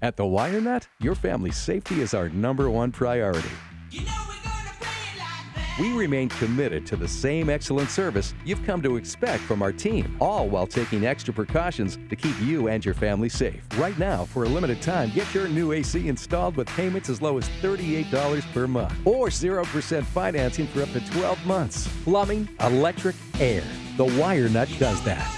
At the Wire Nut, your family's safety is our number one priority. You know We like. We remain committed to the same excellent service you've come to expect from our team, all while taking extra precautions to keep you and your family safe. Right now, for a limited time, get your new AC installed with payments as low as $38 per month or 0% financing for up to 12 months. Plumbing, electric, air. The Wire Nut does that.